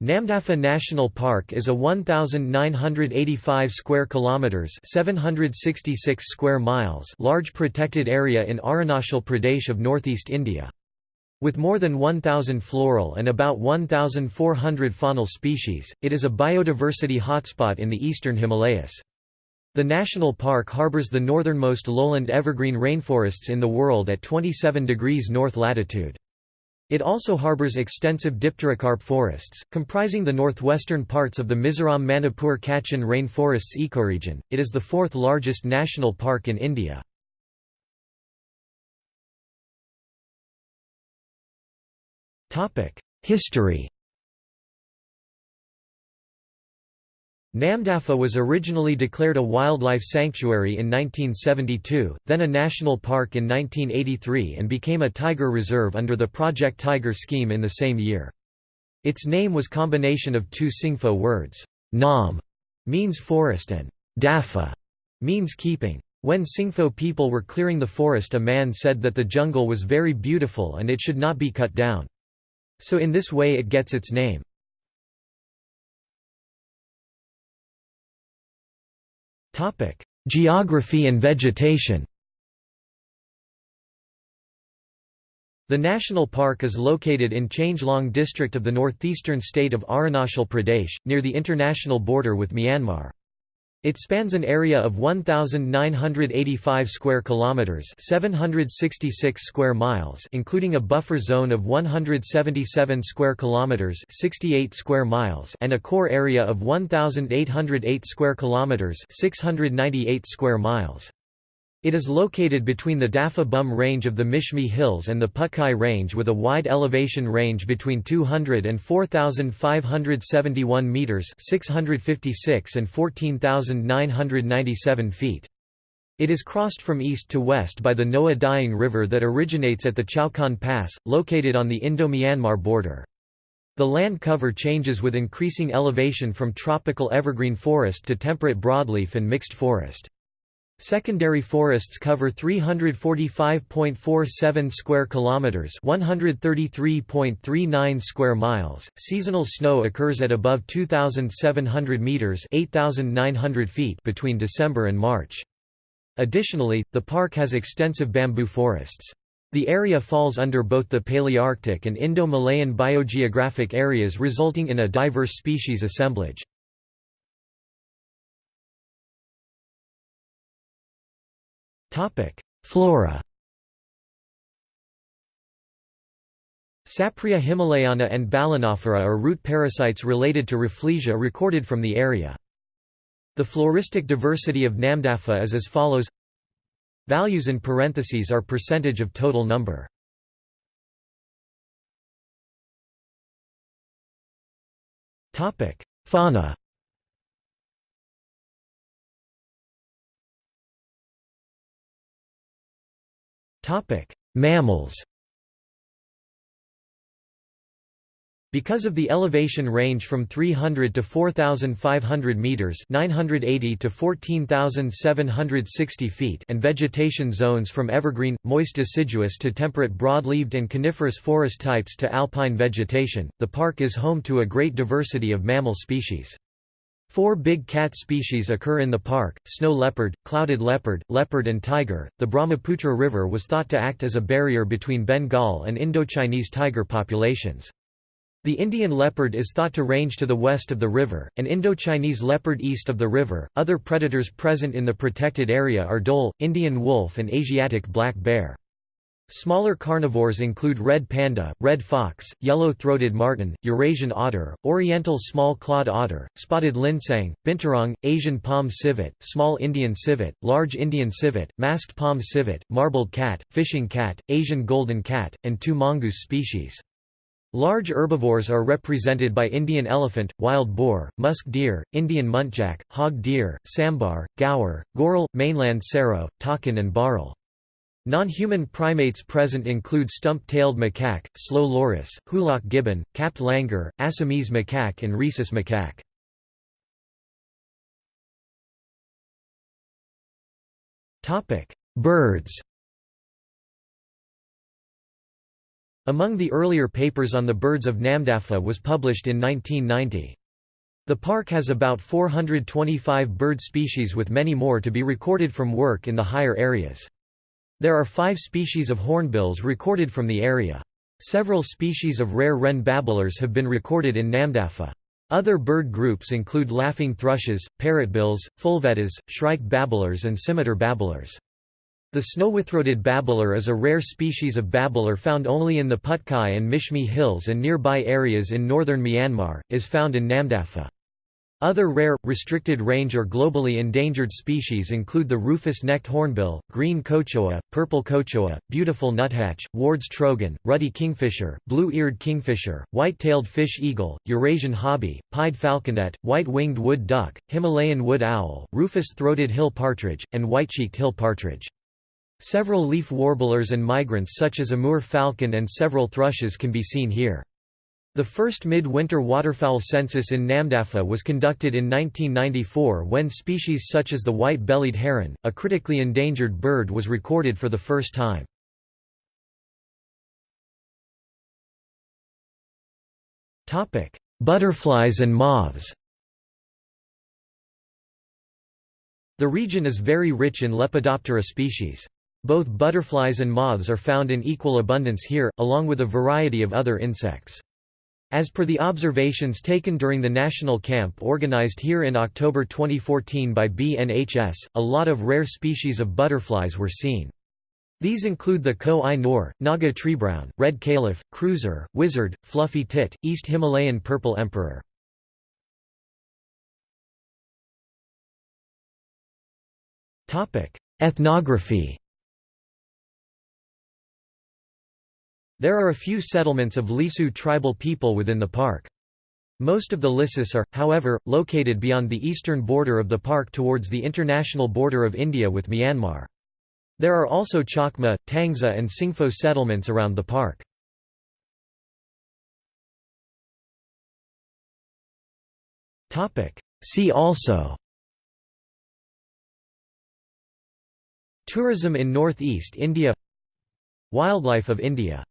Namdapha National Park is a 1985 square kilometers, 766 square miles large protected area in Arunachal Pradesh of northeast India. With more than 1000 floral and about 1400 faunal species, it is a biodiversity hotspot in the eastern Himalayas. The national park harbors the northernmost lowland evergreen rainforests in the world at 27 degrees north latitude. It also harbors extensive dipterocarp forests, comprising the northwestern parts of the Mizoram Manipur Kachin rainforests ecoregion. It is the fourth largest national park in India. History Namdapha was originally declared a wildlife sanctuary in 1972, then a national park in 1983 and became a tiger reserve under the Project Tiger scheme in the same year. Its name was combination of two Singpho words, Nam means forest and Dafa means keeping. When Singpho people were clearing the forest a man said that the jungle was very beautiful and it should not be cut down. So in this way it gets its name. Geography and vegetation The national park is located in Changlang district of the northeastern state of Arunachal Pradesh, near the international border with Myanmar. It spans an area of 1985 square kilometers, 766 square miles, including a buffer zone of 177 square kilometers, 68 square miles, and a core area of 1808 square kilometers, 698 square miles. It is located between the Dapha Bum range of the Mishmi Hills and the Patkai range with a wide elevation range between 200 and 4,571 metres 656 and 14,997 feet. It is crossed from east to west by the Noa Dihing River that originates at the Chaukan Pass, located on the Indo-Myanmar border. The land cover changes with increasing elevation from tropical evergreen forest to temperate broadleaf and mixed forest. Secondary forests cover 345.47 square kilometers, 133.39 square miles. Seasonal snow occurs at above 2700 meters, 8900 feet between December and March. Additionally, the park has extensive bamboo forests. The area falls under both the Palearctic and Indo-Malayan biogeographic areas resulting in a diverse species assemblage. Flora. Sapria himalayana and Balanophora are root parasites related to Rafflesia recorded from the area. The floristic diversity of Namdapha is as follows. Values in parentheses are percentage of total number. Fauna Mammals Because of the elevation range from 300 to 4,500 meters (980 to 14,760 feet) and vegetation zones from evergreen, moist deciduous to temperate broadleaved and coniferous forest types to alpine vegetation, the park is home to a great diversity of mammal species. Four big cat species occur in the park, snow leopard, clouded leopard, leopard and tiger. The Brahmaputra River was thought to act as a barrier between Bengal and Indochinese tiger populations. The Indian leopard is thought to range to the west of the river, and Indo-Chinese leopard east of the river. Other predators present in the protected area are dhole, Indian wolf and Asiatic black bear. Smaller carnivores include red panda, red fox, yellow-throated marten, Eurasian otter, oriental small-clawed otter, spotted linsang, binturong, Asian palm civet, small Indian civet, large Indian civet, masked palm civet, marbled cat, fishing cat, Asian golden cat, and two mongoose species. Large herbivores are represented by Indian elephant, wild boar, musk deer, Indian muntjac, hog deer, sambar, gaur, goral, mainland serow, takin and bharal. Non-human primates present include stump-tailed macaque, slow loris, hoolock gibbon, capped langur, Assamese macaque and rhesus macaque. Birds Among the earlier papers on the birds of Namdapha was published in 1990. The park has about 425 bird species with many more to be recorded from work in the higher areas. There are five species of hornbills recorded from the area. Several species of rare wren babblers have been recorded in Namdapha. Other bird groups include laughing thrushes, parrotbills, fulvettas, shrike babblers and scimitar babblers. The snowy-throated babbler is a rare species of babbler found only in the Patkai and Mishmi hills and nearby areas in northern Myanmar, is found in Namdapha. Other rare, restricted range or globally endangered species include the rufous-necked hornbill, green cochoa, purple cochoa, beautiful nuthatch, Ward's trogon, ruddy kingfisher, blue-eared kingfisher, white-tailed fish eagle, Eurasian hobby, pied falconet, white-winged wood duck, Himalayan wood owl, rufous-throated hill partridge, and white-cheeked hill partridge. Several leaf warblers and migrants such as Amur falcon and several thrushes can be seen here. The first mid-winter waterfowl census in Namdapha was conducted in 1994 when species such as the white-bellied heron, a critically endangered bird was recorded for the first time. Butterflies and moths The region is very rich in Lepidoptera species. Both butterflies and moths are found in equal abundance here, along with a variety of other insects. As per the observations taken during the national camp organized here in October 2014 by BNHS, a lot of rare species of butterflies were seen. These include the Ko-i-Noor, Naga treebrown, red caliph, cruiser, wizard, fluffy tit, East Himalayan purple emperor. Ethnography There are a few settlements of Lisu tribal people within the park. Most of the Lisus are, however, located beyond the eastern border of the park towards the international border of India with Myanmar. There are also Chakma, Tangsa and Singpho settlements around the park. See also Tourism in North East India Wildlife of India